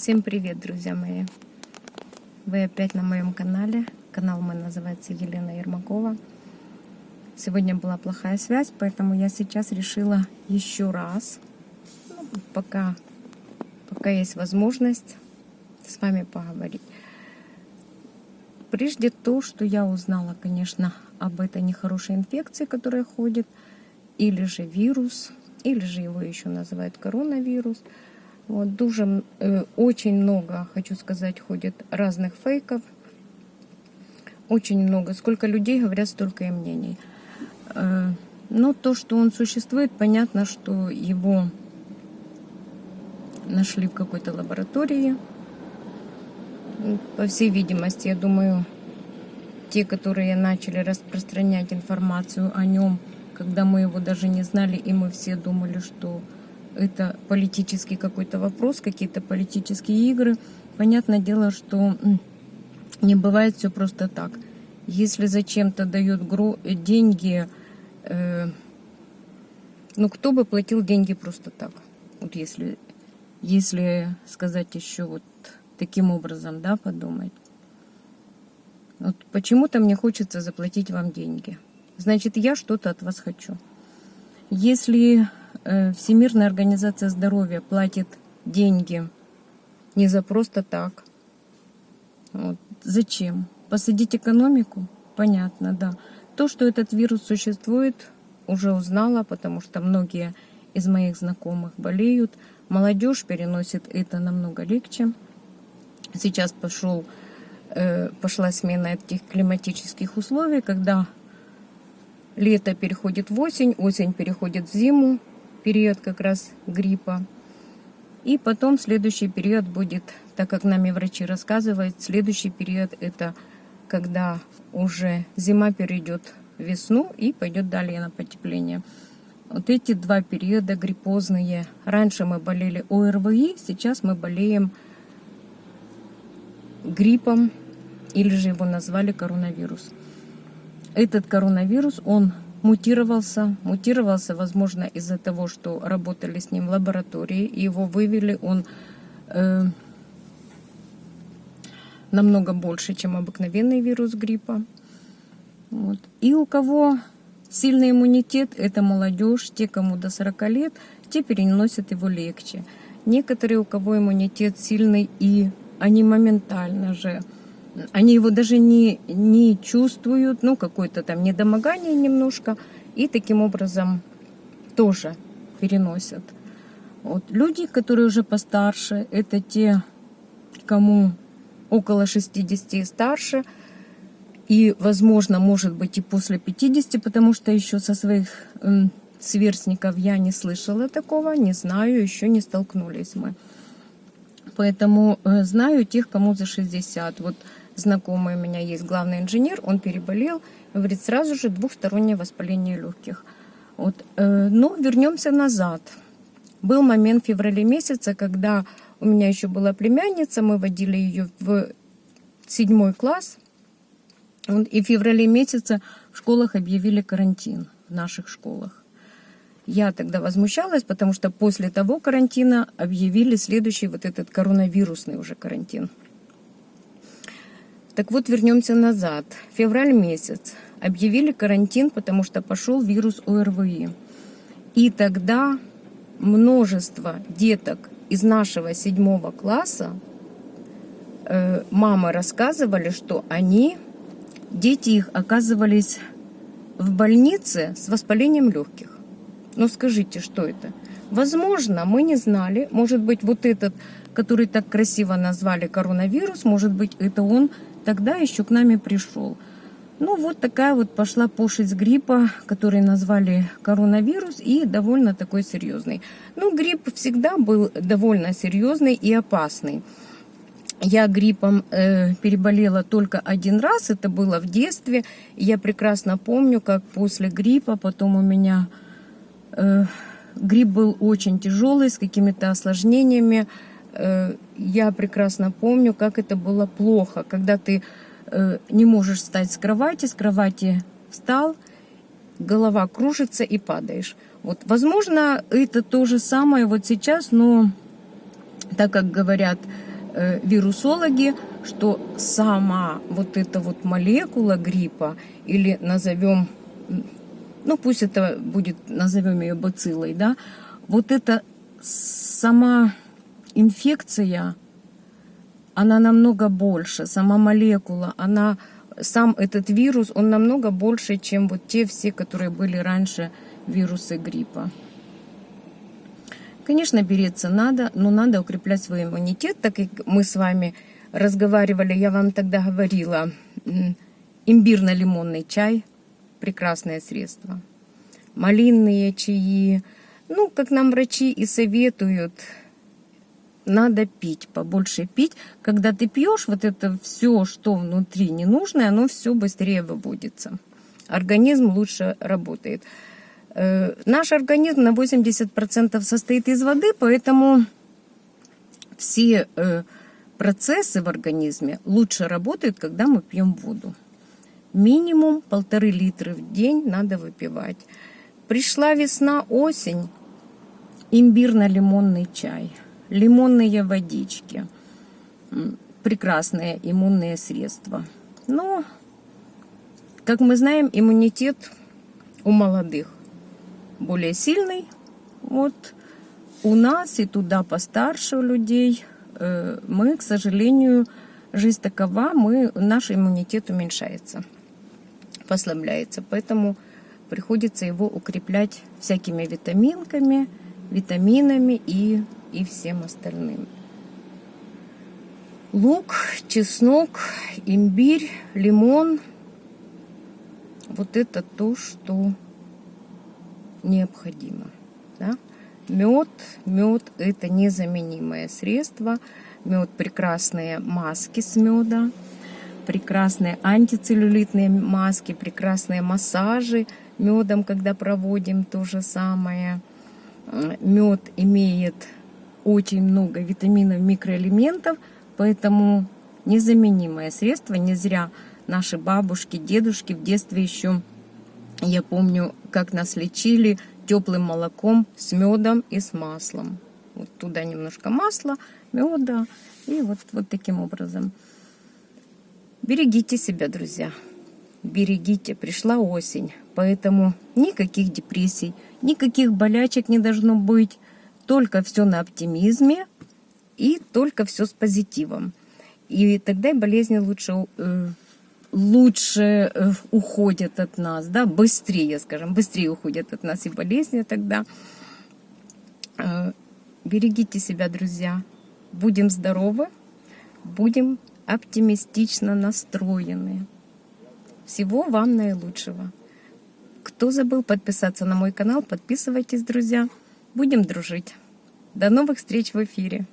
Всем привет, друзья мои! Вы опять на моем канале. Канал мой называется Елена Ермакова. Сегодня была плохая связь, поэтому я сейчас решила еще раз, ну, пока, пока есть возможность, с вами поговорить. Прежде то, что я узнала, конечно, об этой нехорошей инфекции, которая ходит, или же вирус, или же его еще называют коронавирус. Вот, дуже, э, очень много, хочу сказать, ходит разных фейков. Очень много. Сколько людей говорят, столько и мнений. Э, но то, что он существует, понятно, что его нашли в какой-то лаборатории. По всей видимости, я думаю, те, которые начали распространять информацию о нем, когда мы его даже не знали, и мы все думали, что это политический какой-то вопрос, какие-то политические игры. Понятное дело, что не бывает все просто так. Если зачем-то дают деньги, э, ну кто бы платил деньги просто так? Вот если, если сказать еще вот таким образом, да, подумать. Вот почему-то мне хочется заплатить вам деньги. Значит, я что-то от вас хочу. Если Всемирная организация здоровья платит деньги не за просто так, вот, зачем? Посадить экономику? Понятно, да. То, что этот вирус существует, уже узнала, потому что многие из моих знакомых болеют. Молодежь переносит это намного легче. Сейчас пошел, э, пошла смена этих климатических условий, когда лето переходит в осень, осень переходит в зиму, период как раз гриппа. И потом следующий период будет, так как нами врачи рассказывают, следующий период это когда уже зима перейдет в весну и пойдет далее на потепление. Вот эти два периода гриппозные. Раньше мы болели ОРВИ, сейчас мы болеем гриппом, или же его назвали коронавирус. Этот коронавирус, он мутировался. Мутировался, возможно, из-за того, что работали с ним в лаборатории, и его вывели он э, намного больше, чем обыкновенный вирус гриппа. Вот. И у кого сильный иммунитет, это молодежь, те, кому до 40 лет, те переносят его легче. Некоторые, у кого иммунитет сильный, и они моментально же они его даже не, не чувствуют, ну, какое-то там недомогание немножко, и таким образом тоже переносят. Вот. Люди, которые уже постарше, это те, кому около 60 и старше, и, возможно, может быть и после 50, потому что еще со своих сверстников я не слышала такого, не знаю, еще не столкнулись мы. Поэтому э, знаю тех, кому за 60. Вот знакомый у меня есть главный инженер, он переболел, говорит, сразу же двухстороннее воспаление легких. Вот. Э, но вернемся назад. Был момент в феврале месяце, когда у меня еще была племянница, мы водили ее в седьмой класс, и в феврале месяце в школах объявили карантин, в наших школах. Я тогда возмущалась, потому что после того карантина объявили следующий вот этот коронавирусный уже карантин. Так вот, вернемся назад. Февраль месяц. Объявили карантин, потому что пошел вирус ОРВИ. И тогда множество деток из нашего седьмого класса, э, мамы рассказывали, что они, дети их оказывались в больнице с воспалением легких. Но скажите, что это? Возможно, мы не знали, может быть, вот этот, который так красиво назвали коронавирус, может быть, это он тогда еще к нами пришел. Ну, вот такая вот пошла пошить гриппа, который назвали коронавирус, и довольно такой серьезный. Ну, грипп всегда был довольно серьезный и опасный. Я гриппом э, переболела только один раз, это было в детстве. Я прекрасно помню, как после гриппа потом у меня э, грипп был очень тяжелый, с какими-то осложнениями. Э, я прекрасно помню, как это было плохо, когда ты э, не можешь встать с кровати, с кровати встал, голова кружится и падаешь. Вот, возможно, это то же самое вот сейчас, но так как говорят, э, вирусологи, что сама вот эта вот молекула гриппа, или назовем, ну пусть это будет, назовем ее бациллой, да, вот эта сама инфекция, она намного больше, сама молекула, она, сам этот вирус, он намного больше, чем вот те все, которые были раньше вирусы гриппа. Конечно, береться надо, но надо укреплять свой иммунитет, так как мы с вами разговаривали, я вам тогда говорила, имбирно-лимонный чай – прекрасное средство. Малинные чаи, ну, как нам врачи и советуют, надо пить, побольше пить. Когда ты пьешь, вот это все, что внутри ненужное, оно все быстрее выводится. Организм лучше работает. Э, Наш организм на 80% состоит из воды, поэтому все э, процессы в организме лучше работают, когда мы пьем воду. Минимум полторы литра в день надо выпивать. Пришла весна, осень, имбирно-лимонный чай, лимонные водички, прекрасные иммунные средства. Но, как мы знаем, иммунитет у молодых более сильный. Вот у нас и туда постарше у людей э, мы, к сожалению, жизнь такова, мы, наш иммунитет уменьшается, послабляется. Поэтому приходится его укреплять всякими витаминками, витаминами и, и всем остальным. Лук, чеснок, имбирь, лимон. Вот это то, что необходимо. Да? Мед, мед это незаменимое средство. Мед прекрасные маски с меда, прекрасные антицеллюлитные маски, прекрасные массажи медом, когда проводим то же самое. Мед имеет очень много витаминов, микроэлементов, поэтому незаменимое средство. Не зря наши бабушки, дедушки в детстве еще я помню, как нас лечили теплым молоком с медом и с маслом. Вот туда немножко масла, меда и вот, вот таким образом. Берегите себя, друзья. Берегите, пришла осень, поэтому никаких депрессий, никаких болячек не должно быть, только все на оптимизме и только все с позитивом. И тогда и болезни лучше э, лучше э, уходят от нас, да, быстрее, скажем, быстрее уходят от нас и болезни тогда. Э, берегите себя, друзья. Будем здоровы, будем оптимистично настроены. Всего вам наилучшего. Кто забыл подписаться на мой канал, подписывайтесь, друзья. Будем дружить. До новых встреч в эфире.